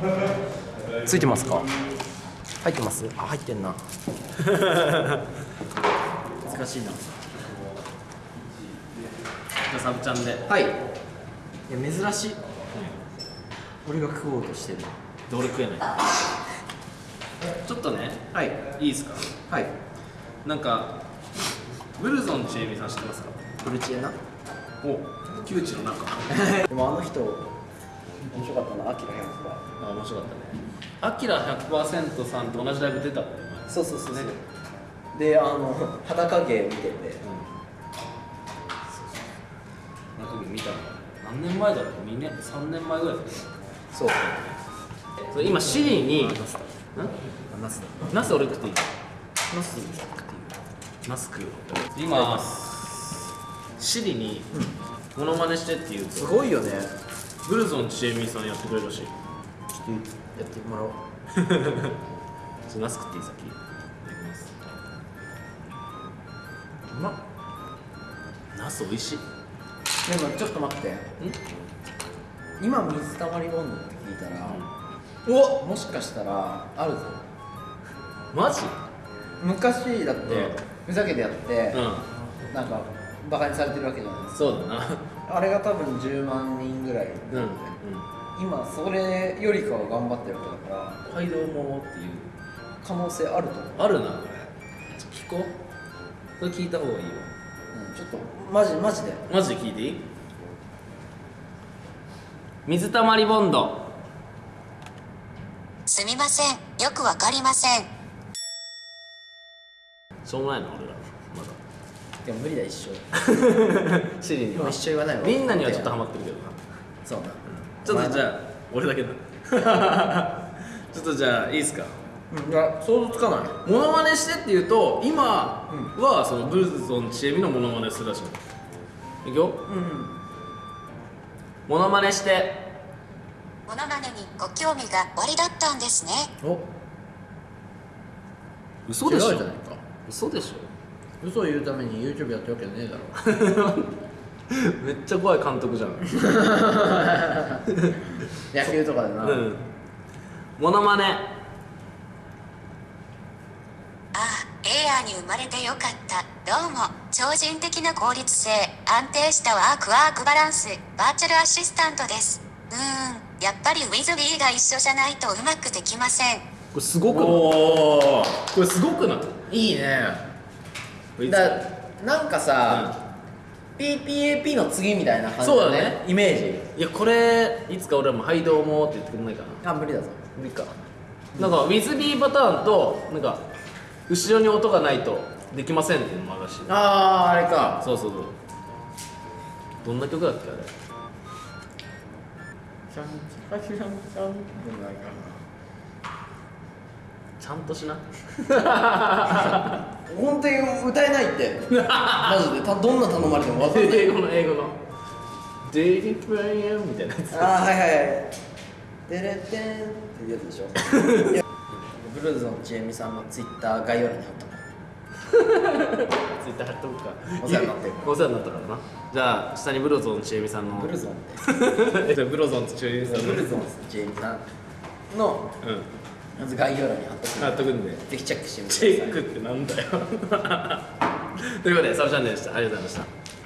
ついてますか？入ってます？あ入ってんな。難しいな。じゃあサブちゃんで。はい。いや珍しい。俺が食おうとしてる。どれ食えない？ちょっとね。はい。いいですか？はい。なんかブルゾンちえみさん知ってますか？ブルチエな？お窮地の中。でもあの人面白かったな。アキラ100あ面白かったね。アキラ100%さんと同じライブ出たそうそうそうそう。であの裸芸見てて。中身見たの何年前だろう？2年3年前ぐらいだよそう。それ今シリにん？ナスだ。ナス俺食っていい？ナスナス食う今シリにモノマネしてって言う。すとごいよね。ブルゾンちえみさんやってくれるらしいちょっとやってもらおう。ちょナス食っていい？先。いただきます。うまっ。ナス美味しい？でもちょっと待って。今水たまり温度って聞いたら、おもしかしたらあるぞ。マジ？昔だって、うん。ふざけてやって、うなんかバカにされてるわけじゃないですんそうだな。かあれが多分10万人ぐらい。うんうん今それよりかは頑張ってるわけだから街道もっていう可能性あると思う、あるな。これ聞こう。それ聞いた方がいいよ。うん、ちょっとマジマジで。マジで聞いていい？水たまりボンド。すみません。よくわかりません。しょうもないな俺ら。までも無理だ一生。だ シリには。一生言わないわみんなにはちょっとハマってるけどな。そうなちょっとじゃあ俺だけだ。ちょっとじゃあいいっすか？うんいや想像つかない。モノマネしてっていうと今はそのブルゾンちえみのモノマネするらしいいくよ？うんモノマネして。モノマネにご興味がおありだったんですね。お。嘘でしょ？違うじゃないか。嘘でし嘘を言うために YouTube やってるわけねえだろ。ょ めっちゃ怖い監督じゃん。野球とかでな、うん。モノマネ。ああエアーに生まれてよかった。どうも。超人的な効率性。安定したワークワークバランス。バーチャルアシスタントです。うーん。やっぱりウィズビーが一緒じゃないとうまくできません。これすごくない？これすごくない？いいね。だなんかさ、PPAP の次みたいな感じそうだね。イメージ。いやこれいつか俺らも「はいどうも」って言ってくれないかな。あ無理だぞ。無理か。なんかウィズビーパターンとなんか後ろに音がないとできませんっていうのもあるらしい。あああれか。そうそうそう。どんな曲だっけあれ？シャンシャンシャンシャンでもないかちゃんとしなな 本当に歌えないって。マジで。たどんな頼まれても分かんない。英語の英語の「デイリープレイヤー」みたいなやつ。ああはいはいはい。デレテンっていうやつでしょ。ブルーズのちえみさんのツイッター概要欄に貼った ツイッター貼っとくか。お世話になって。るお世話になったからな。じゃあ下にブロゾンちえみさんの。ブルゾンって ブロゾンちえみさんの。ブルゾンちえみさんの。うんまず概要欄に貼っとく貼っとくんで。ぜひチェックしてみてチください。ェックってなんだよ。ということでサブチャンネルでした。ありがとうございました